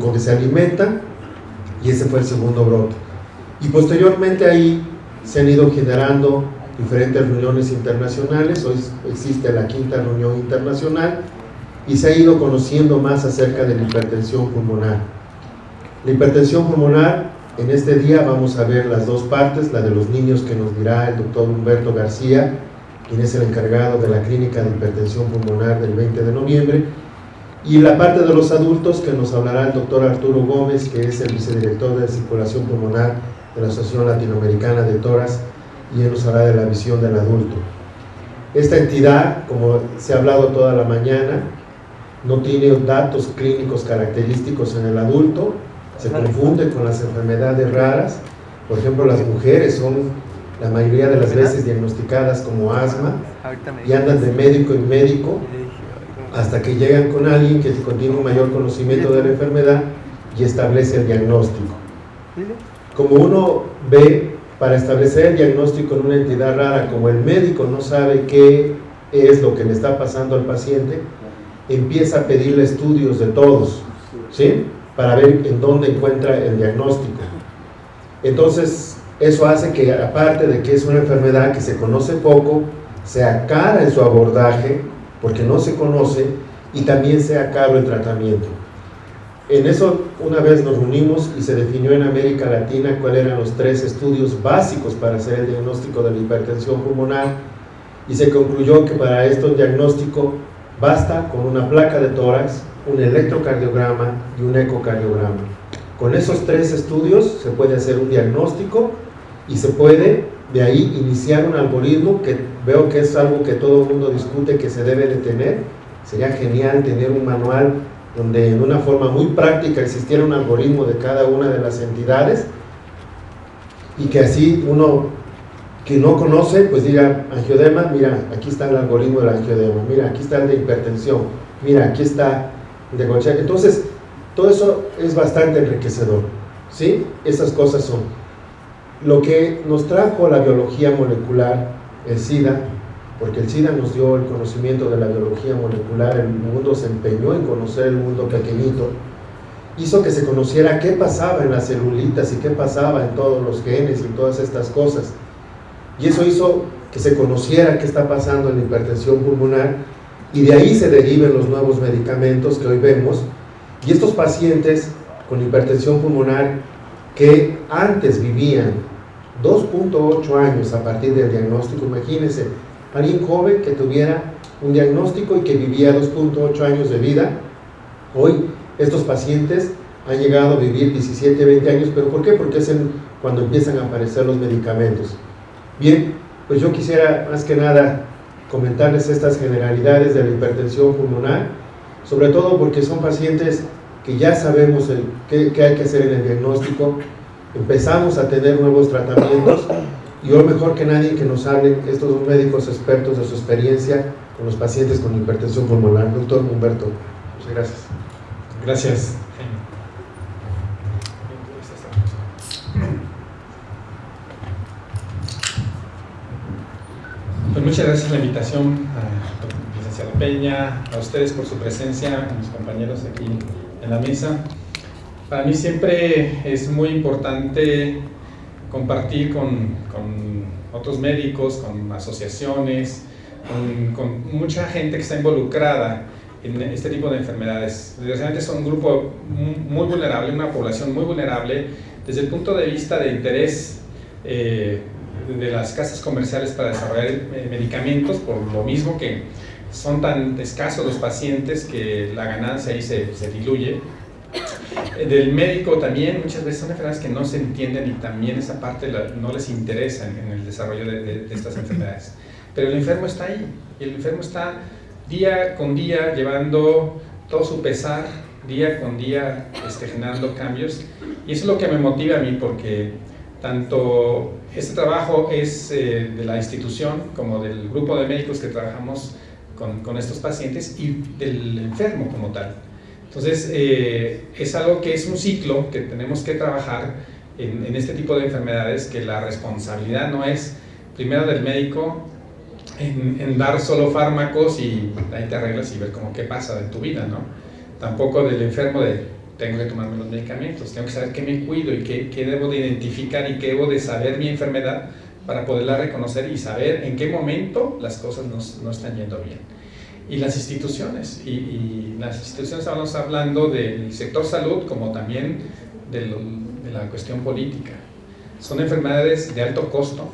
con que se alimenta y ese fue el segundo brote. Y posteriormente ahí se han ido generando diferentes reuniones internacionales, hoy existe la quinta reunión internacional y se ha ido conociendo más acerca de la hipertensión pulmonar. La hipertensión pulmonar, en este día vamos a ver las dos partes, la de los niños que nos dirá el doctor Humberto García, quien es el encargado de la clínica de hipertensión pulmonar del 20 de noviembre, y la parte de los adultos que nos hablará el doctor Arturo Gómez, que es el vicedirector de circulación pulmonar de la Asociación Latinoamericana de Toras, y él nos hablará de la visión del adulto. Esta entidad, como se ha hablado toda la mañana, no tiene datos clínicos característicos en el adulto, se confunde con las enfermedades raras, por ejemplo las mujeres son la mayoría de las veces diagnosticadas como asma y andan de médico en médico hasta que llegan con alguien que tiene un mayor conocimiento de la enfermedad y establece el diagnóstico. Como uno ve, para establecer el diagnóstico en una entidad rara, como el médico no sabe qué es lo que le está pasando al paciente, empieza a pedirle estudios de todos, ¿sí? Para ver en dónde encuentra el diagnóstico. Entonces, eso hace que, aparte de que es una enfermedad que se conoce poco, sea cara en su abordaje, porque no se conoce y también sea caro el tratamiento. En eso una vez nos reunimos y se definió en América Latina cuáles eran los tres estudios básicos para hacer el diagnóstico de la hipertensión pulmonar y se concluyó que para esto el diagnóstico basta con una placa de tórax, un electrocardiograma y un ecocardiograma. Con esos tres estudios se puede hacer un diagnóstico y se puede de ahí iniciar un algoritmo que veo que es algo que todo el mundo discute que se debe de tener. Sería genial tener un manual donde en una forma muy práctica existiera un algoritmo de cada una de las entidades y que así uno que no conoce, pues diga, angiodema, mira, aquí está el algoritmo del angiodema, mira, aquí está el de hipertensión, mira, aquí está el de. Entonces, todo eso es bastante enriquecedor, ¿sí? Esas cosas son. Lo que nos trajo la biología molecular, el SIDA, porque el SIDA nos dio el conocimiento de la biología molecular, el mundo se empeñó en conocer el mundo pequeñito, hizo que se conociera qué pasaba en las celulitas y qué pasaba en todos los genes y todas estas cosas. Y eso hizo que se conociera qué está pasando en la hipertensión pulmonar y de ahí se deriven los nuevos medicamentos que hoy vemos. Y estos pacientes con hipertensión pulmonar que antes vivían 2.8 años a partir del diagnóstico. Imagínense, alguien joven que tuviera un diagnóstico y que vivía 2.8 años de vida. Hoy estos pacientes han llegado a vivir 17, 20 años, pero ¿por qué? Porque es cuando empiezan a aparecer los medicamentos. Bien, pues yo quisiera más que nada comentarles estas generalidades de la hipertensión pulmonar, sobre todo porque son pacientes que ya sabemos qué, qué hay que hacer en el diagnóstico, empezamos a tener nuevos tratamientos y hoy mejor que nadie que nos hablen estos dos médicos expertos de su experiencia con los pacientes con hipertensión pulmonar. Doctor Humberto, muchas gracias. Gracias. Pues muchas gracias por la invitación a licenciado Peña, a ustedes por su presencia, a mis compañeros aquí en la mesa. Para mí siempre es muy importante compartir con, otros médicos, con asociaciones, con, mucha gente que está involucrada en este tipo de enfermedades. Desgraciadamente son un grupo muy vulnerable, una población muy vulnerable desde el punto de vista de interés eh, de las casas comerciales para desarrollar eh, medicamentos, por lo mismo que son tan escasos los pacientes que la ganancia ahí se, se diluye del médico también, muchas veces son enfermedades que no se entienden y también esa parte no les interesa en, el desarrollo de, estas enfermedades. Pero el enfermo está ahí, y el enfermo está día con día llevando todo su pesar, día con día este, generando cambios. Y eso es lo que me motiva a mí porque tanto este trabajo es eh, de la institución como del grupo de médicos que trabajamos con, con estos pacientes y del enfermo como tal. Entonces, eh, es algo que es un ciclo que tenemos que trabajar en, este tipo de enfermedades, que la responsabilidad no es primero del médico en, dar solo fármacos y ahí te arreglas y ver cómo qué pasa en tu vida, ¿no? Tampoco del enfermo de tengo que tomarme los medicamentos, tengo que saber qué me cuido y qué, qué debo de identificar y qué debo de saber mi enfermedad para poderla reconocer y saber en qué momento las cosas no están yendo bien. Y las instituciones, y, y, las instituciones estamos hablando del sector salud como también de, lo, de la cuestión política. Son enfermedades de alto costo,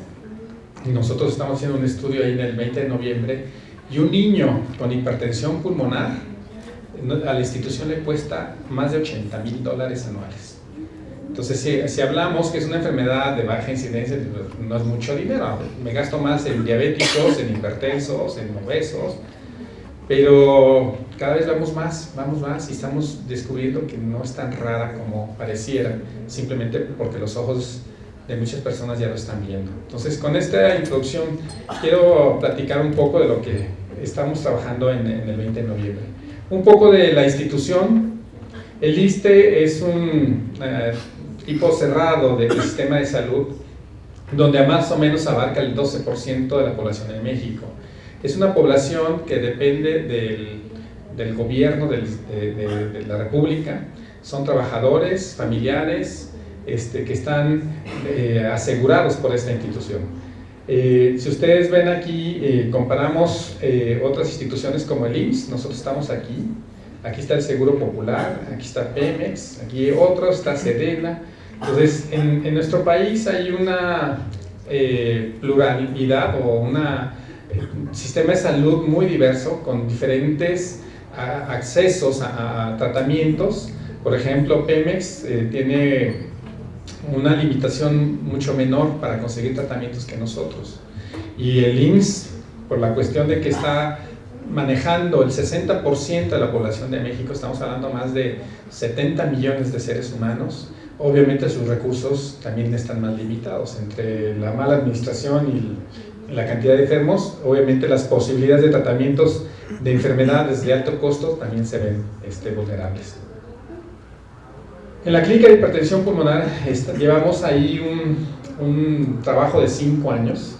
y nosotros estamos haciendo un estudio ahí en el 20 de noviembre, y un niño con hipertensión pulmonar a la institución le cuesta más de 80 mil dólares anuales. Entonces, si, si, hablamos que es una enfermedad de baja incidencia, no es mucho dinero. Me gasto más en diabéticos, en hipertensos, en obesos, pero cada vez vamos más, vamos más y estamos descubriendo que no es tan rara como pareciera, simplemente porque los ojos de muchas personas ya lo están viendo. Entonces, con esta introducción quiero platicar un poco de lo que estamos trabajando en, en el 20 de noviembre. Un poco de la institución. El ISTE es un eh, tipo cerrado del sistema de salud donde más o menos abarca el 12% de la población en México. Es una población que depende del, del gobierno del, de, la República, son trabajadores, familiares, este, que están eh, asegurados por esta institución. Eh, si ustedes ven aquí, eh, comparamos otras instituciones como el IMSS, nosotros estamos aquí, aquí está el Seguro Popular, aquí está Pemex, aquí otro, está Sedena. Entonces, en, en nuestro país hay una pluralidad o un sistema de salud muy diverso, con diferentes accesos a, a, tratamientos. Por ejemplo, Pemex tiene una limitación mucho menor para conseguir tratamientos que nosotros. Y el IMSS, por la cuestión de que está manejando el 60% de la población de México, estamos hablando más de 70 millones de seres humanos, obviamente sus recursos también están más limitados. Entre la mala administración y la cantidad de enfermos, obviamente las posibilidades de tratamientos de enfermedades de alto costo también se ven este, vulnerables. En la clínica de hipertensión pulmonar llevamos ahí un, un trabajo de 5 años.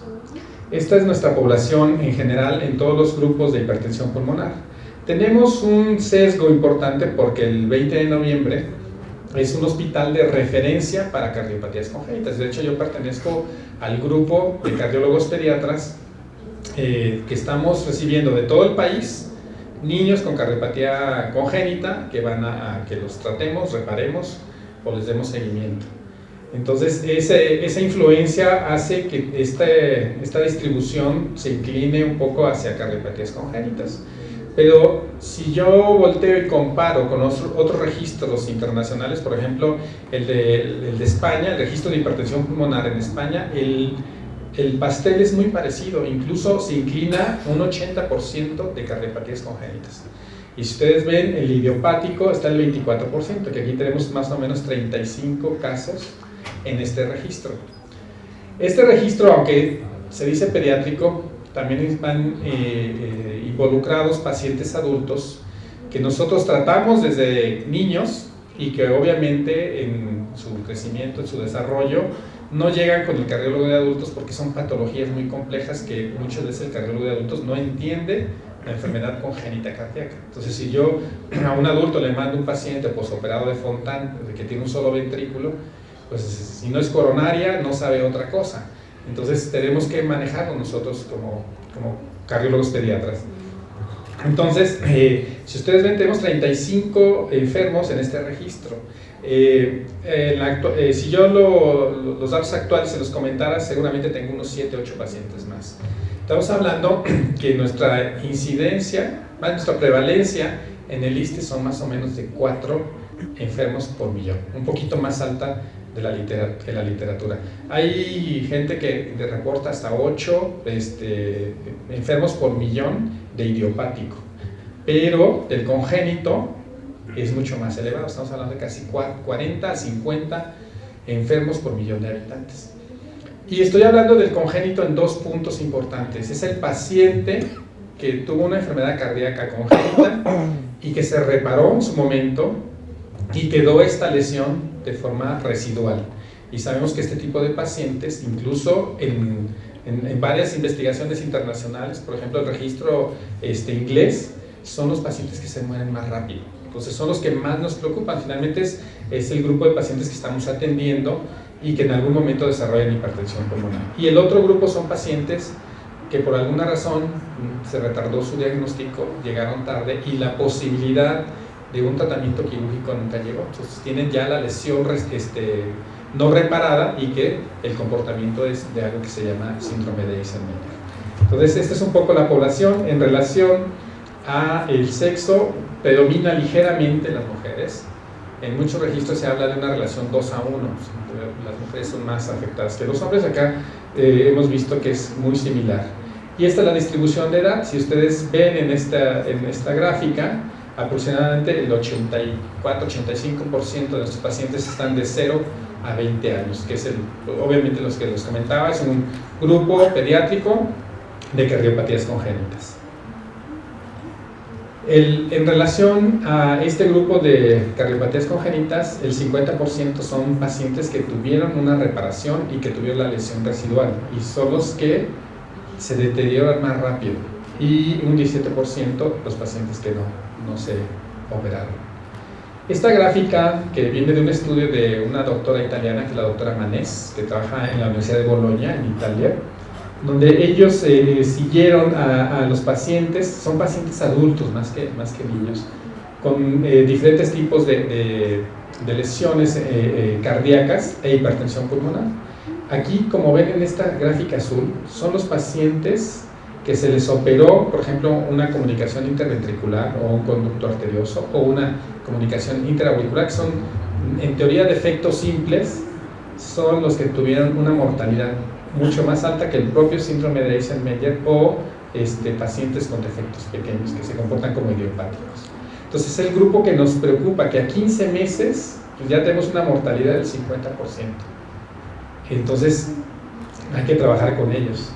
Esta es nuestra población en general en todos los grupos de hipertensión pulmonar. Tenemos un sesgo importante porque el 20 de noviembre es un hospital de referencia para cardiopatías congénitas. De hecho, yo pertenezco al grupo de cardiólogos pediatras eh, que estamos recibiendo de todo el país niños con cardiopatía congénita que van a, a, que los tratemos, reparemos o les demos seguimiento. Entonces, ese, esa influencia hace que este, esta distribución se incline un poco hacia cardiopatías congénitas. Pero si yo volteo y comparo con otros, otros registros internacionales, por ejemplo, el de, el de España, el registro de hipertensión pulmonar en España, el, el pastel es muy parecido, incluso se inclina un 80% de cardiopatías congénitas. Y si ustedes ven, el idiopático está el 24%, que aquí tenemos más o menos 35 casos en este registro. Este registro, aunque se dice pediátrico, también están eh, eh, involucrados pacientes adultos que nosotros tratamos desde niños y que obviamente en su crecimiento, en su desarrollo, no llegan con el cardiólogo de adultos porque son patologías muy complejas que muchas veces el cardiólogo de adultos no entiende la enfermedad congénita cardíaca. Entonces, si yo a un adulto le mando un paciente posoperado de Fontan, que tiene un solo ventrículo, pues si no es coronaria, no sabe otra cosa. Entonces, tenemos que manejarlo nosotros como, como cardiólogos pediatras. Entonces, eh, si ustedes ven, tenemos 35 enfermos en este registro. Eh, eh, si yo lo, los datos actuales se los comentara, seguramente tengo unos 7, 8 pacientes más. Estamos hablando que nuestra incidencia, más nuestra prevalencia en el ISTE son más o menos de 4 enfermos por millón, un poquito más alta de la, literatura, de la literatura. Hay gente que reporta hasta 8 este, enfermos por millón de idiopático, pero el congénito es mucho más elevado, estamos hablando de casi 40 a 50 enfermos por millón de habitantes. Y estoy hablando del congénito en dos puntos importantes. Es el paciente que tuvo una enfermedad cardíaca congénita y que se reparó en su momento y quedó esta lesión de forma residual. Y sabemos que este tipo de pacientes, incluso en, en, varias investigaciones internacionales, por ejemplo el registro este, inglés, son los pacientes que se mueren más rápido Entonces son los que más nos preocupan. Finalmente es, es el grupo de pacientes que estamos atendiendo y que en algún momento desarrollan hipertensión pulmonar. Y el otro grupo son pacientes que por alguna razón se retardó su diagnóstico, llegaron tarde y la posibilidad de un tratamiento quirúrgico nunca llegó. Entonces tienen ya la lesión este, no reparada y que el comportamiento es de algo que se llama síndrome de Eisenmenger. Entonces esta es un poco la población en relación a el sexo, predomina ligeramente las mujeres. En muchos registros se habla de una relación 2 a 1, las mujeres son más afectadas que los hombres, acá eh, hemos visto que es muy similar. Y esta es la distribución de edad, si ustedes ven en esta, en esta gráfica, aproximadamente el 84-85% de nuestros pacientes están de 0 a 20 años, que es el, obviamente los que les comentaba, es un grupo pediátrico de cardiopatías congénitas. en relación a este grupo de cardiopatías congénitas, el 50% son pacientes que tuvieron una reparación y que tuvieron la lesión residual, y son los que se deterioran más rápido, y un 17% los pacientes que no, no se operaron. Esta gráfica, que viene de un estudio de una doctora italiana, que es la doctora Manés, que trabaja en la Universidad de Bolonia, en Italia, donde ellos eh, siguieron a, los pacientes, son pacientes adultos más que, más que niños, con eh, diferentes tipos de, lesiones eh, cardíacas e hipertensión pulmonar. Aquí, como ven en esta gráfica azul, son los pacientes que se les operó, por ejemplo, una comunicación interventricular o un conducto arterioso o una comunicación interauricular, que son en teoría defectos simples, son los que tuvieron una mortalidad mucho más alta que el propio síndrome de Eisenmenger o este, pacientes con defectos pequeños que se comportan como idiopáticos. Entonces es el grupo que nos preocupa, que a 15 meses pues ya tenemos una mortalidad del 50%. Entonces hay que trabajar con ellos.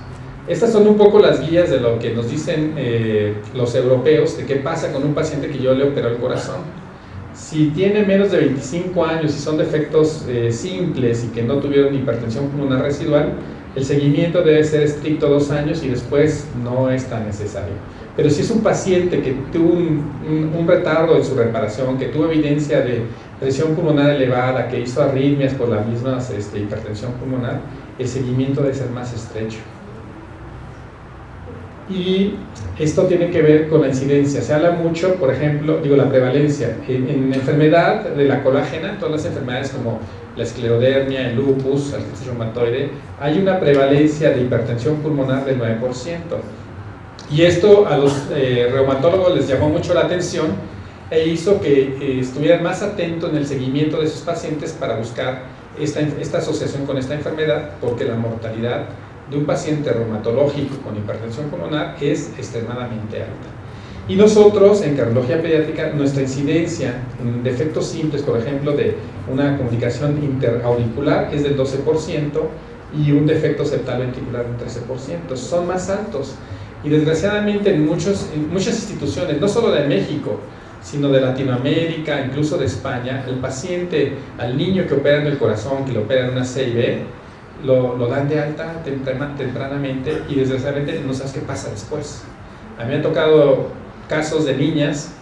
Estas son un poco las guías de lo que nos dicen eh, los europeos de qué pasa con un paciente que yo le operó el corazón. Si tiene menos de 25 años y son defectos eh, simples y que no tuvieron hipertensión pulmonar residual, el seguimiento debe ser estricto dos años y después no es tan necesario. Pero si es un paciente que tuvo un, retardo en su reparación, que tuvo evidencia de presión pulmonar elevada, que hizo arritmias por la misma este, hipertensión pulmonar, el seguimiento debe ser más estrecho y esto tiene que ver con la incidencia. Se habla mucho, por ejemplo, digo la prevalencia, en, enfermedad de la colágena, todas las enfermedades como la esclerodermia, el lupus, artritis reumatoide, hay una prevalencia de hipertensión pulmonar del 9%. Y esto a los eh, reumatólogos les llamó mucho la atención e hizo que eh, estuvieran más atentos en el seguimiento de esos pacientes para buscar esta, esta asociación con esta enfermedad, porque la mortalidad de un paciente reumatológico con hipertensión pulmonar es extremadamente alta. Y nosotros, en cardiología pediátrica, nuestra incidencia en defectos simples, por ejemplo, de una comunicación interauricular es del 12% y un defecto septal ventricular del 13%. Son más altos. Y desgraciadamente en, muchos, muchas instituciones, no solo de México, sino de Latinoamérica, incluso de España, el paciente, al niño que opera en el corazón, que le opera en una CIB, lo, lo dan de alta tempranamente y desgraciadamente no sabes qué pasa después. A mí me han tocado casos de niñas,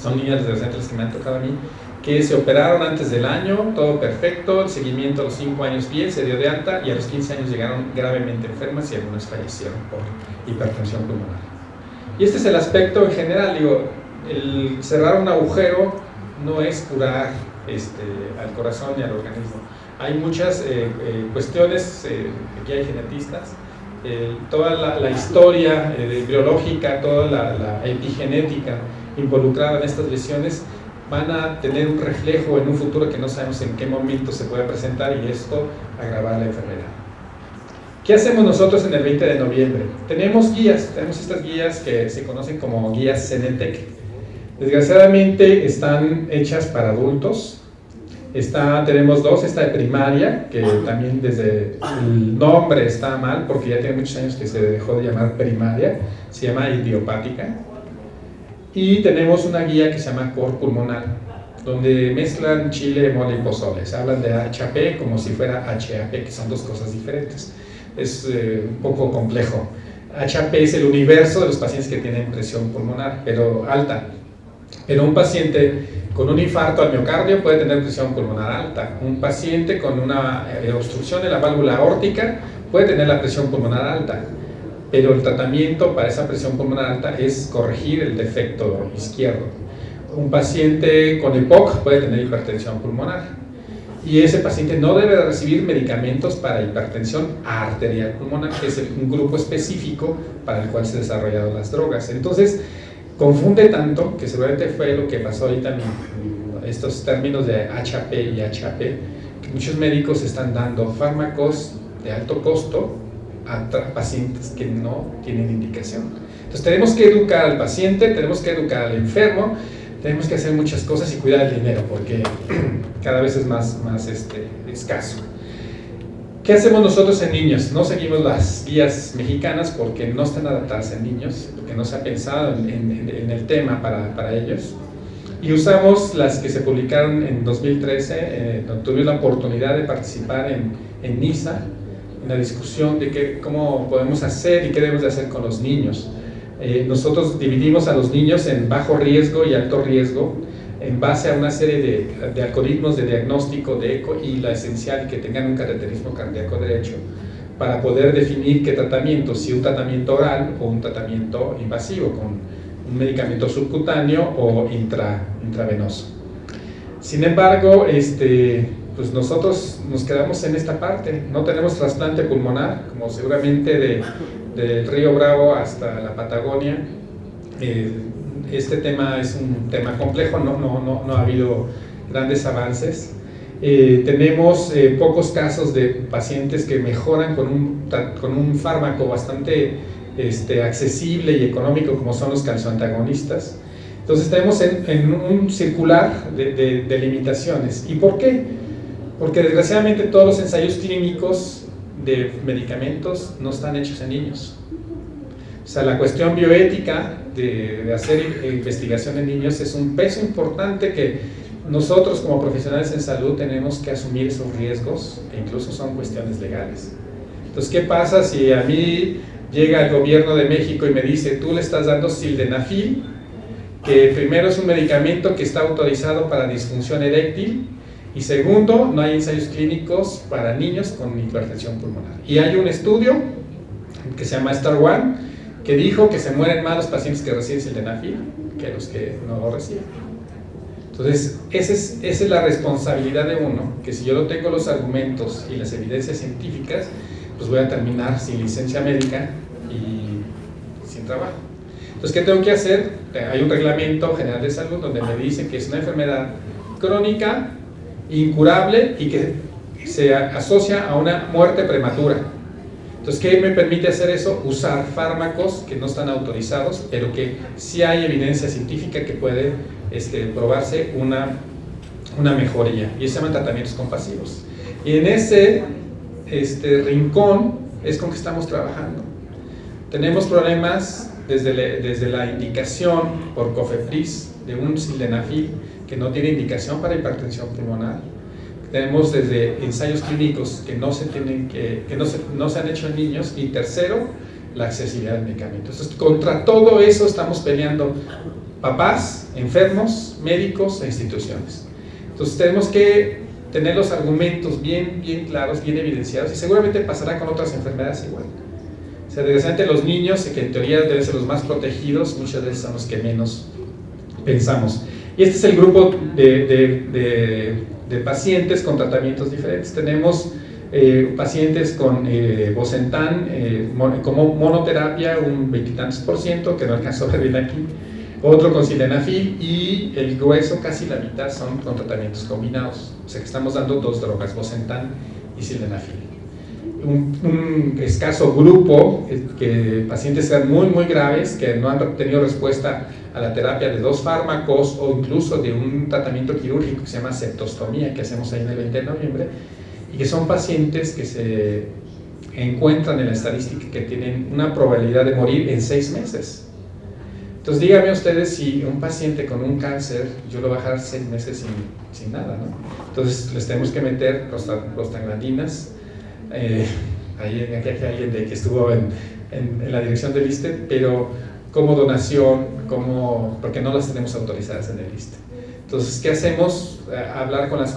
son niñas desgraciadamente las que me han tocado a mí, que se operaron antes del año, todo perfecto, el seguimiento a los 5 años bien, se dio de alta y a los 15 años llegaron gravemente enfermas y algunas fallecieron por hipertensión pulmonar. Y este es el aspecto en general, digo, el cerrar un agujero no es curar este, al corazón y al organismo, hay muchas eh, eh, cuestiones, eh, aquí hay genetistas, toda la, historia biológica, toda la, epigenética involucrada en estas lesiones van a tener un reflejo en un futuro que no sabemos en qué momento se puede presentar y esto agravar la enfermedad. ¿Qué hacemos nosotros en el 20 de noviembre? Tenemos guías, tenemos estas guías que se conocen como guías Cenetec. Desgraciadamente están hechas para adultos, Está, tenemos dos, esta de primaria, que también desde el nombre está mal, porque ya tiene muchos años que se dejó de llamar primaria, se llama idiopática. Y tenemos una guía que se llama Cor Pulmonar, donde mezclan chile, mole y pozole. Se hablan de HAP como si fuera HAP, que son dos cosas diferentes. Es eh, un poco complejo. HAP es el universo de los pacientes que tienen presión pulmonar, pero alta. Pero un paciente con un infarto al miocardio puede tener presión pulmonar alta. Un paciente con una eh, obstrucción de la válvula aórtica puede tener la presión pulmonar alta. Pero el tratamiento para esa presión pulmonar alta es corregir el defecto izquierdo. Un paciente con EPOC puede tener hipertensión pulmonar y ese paciente no debe recibir medicamentos para hipertensión arterial pulmonar, que es un grupo específico para el cual se han desarrollado las drogas. Entonces, confunde tanto, que seguramente fue lo que pasó ahorita en estos términos de HAP y HAP, que muchos médicos están dando fármacos de alto costo a pacientes que no tienen indicación. Entonces tenemos que educar al paciente, tenemos que educar al enfermo, tenemos que hacer muchas cosas y cuidar el dinero porque cada vez es más, más este, escaso. ¿Qué hacemos nosotros en niños? No seguimos las guías mexicanas porque no están adaptadas en niños, porque no se ha pensado en, el tema para, para, ellos. Y usamos las que se publicaron en 2013, eh, tuve la oportunidad de participar en, en NISA, en la discusión de qué, cómo podemos hacer y qué debemos de hacer con los niños. Eh, nosotros dividimos a los niños en bajo riesgo y alto riesgo en base a una serie de, de algoritmos de diagnóstico de eco y la esencial que tengan un caracterismo cardíaco derecho para poder definir qué tratamiento, si un tratamiento oral o un tratamiento invasivo con un medicamento subcutáneo o intra, intravenoso. Sin embargo, este, pues nosotros nos quedamos en esta parte, no tenemos trasplante pulmonar, como seguramente de del río Bravo hasta la Patagonia. Eh, este tema es un tema complejo, no, no, no, no ha habido grandes avances. Eh, tenemos eh, pocos casos de pacientes que mejoran con un, con un fármaco bastante este, accesible y económico como son los calcioantagonistas. Entonces estamos en, en un circular de, de limitaciones. ¿Y por qué? Porque desgraciadamente todos los ensayos clínicos de medicamentos no están hechos en niños. O sea, la cuestión bioética de, hacer investigación en niños es un peso importante que nosotros como profesionales en salud tenemos que asumir esos riesgos e incluso son cuestiones legales. Entonces, ¿qué pasa si a mí llega el gobierno de México y me dice, tú le estás dando sildenafil, que primero es un medicamento que está autorizado para disfunción eréctil y segundo, no hay ensayos clínicos para niños con hipertensión pulmonar. Y hay un estudio que se llama Star One que dijo que se mueren más los pacientes que reciben sildenafil que los que no lo reciben. Entonces, esa es, esa es la responsabilidad de uno, que si yo no tengo los argumentos y las evidencias científicas, pues voy a terminar sin licencia médica y sin trabajo. Entonces, ¿qué tengo que hacer? Hay un reglamento general de salud donde me dice que es una enfermedad crónica incurable y que se asocia a una muerte prematura. Entonces, ¿qué me permite hacer eso? Usar fármacos que no están autorizados, pero que sí hay evidencia científica que puede este, probarse una, una mejoría. Y se llaman tratamientos compasivos. Y en ese este, rincón es con que estamos trabajando. Tenemos problemas desde, desde la indicación por COFEPRIS de un sildenafil que no tiene indicación para hipertensión pulmonar. Tenemos desde ensayos clínicos que no se, tienen que, que no se, no se han hecho en niños y tercero, la accesibilidad al medicamento. Entonces, contra todo eso estamos peleando papás, enfermos, médicos e instituciones. Entonces tenemos que tener los argumentos bien, bien claros, bien evidenciados y seguramente pasará con otras enfermedades igual. O sea, desgraciadamente los niños, que en teoría deben ser los más protegidos, muchas veces son los que menos pensamos. Y este es el grupo de, de, pacientes con tratamientos diferentes. Tenemos eh, pacientes con eh, Bosentan eh, como monoterapia, un veintitantos por ciento, que no alcanzó a ver aquí, otro con sildenafil y el grueso, casi la mitad, son con tratamientos combinados. O sea que estamos dando dos drogas, Bosentan y sildenafil. Un, un, escaso grupo, que pacientes sean muy, muy graves, que no han tenido respuesta a la terapia de dos fármacos o incluso de un tratamiento quirúrgico que se llama septostomía que hacemos ahí en el 20 de noviembre y que son pacientes que se encuentran en la estadística que tienen una probabilidad de morir en seis meses. Entonces díganme ustedes si un paciente con un cáncer, yo lo voy a dejar seis meses sin, sin nada, ¿no? Entonces les tenemos que meter prostaglandinas. Eh, ahí, aquí hay alguien de, que estuvo en, en, en la dirección del ISTE, pero como donación, como, porque no las tenemos autorizadas en el liste. Entonces, ¿qué hacemos? Eh, hablar con las